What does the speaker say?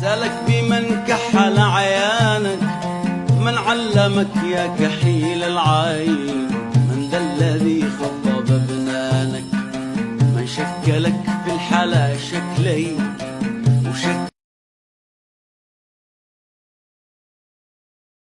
سألك بمن كحل عيانك من علمك يا كحيل العين من ذا الذي خطب بنانك من شكلك في الحلا شكلين.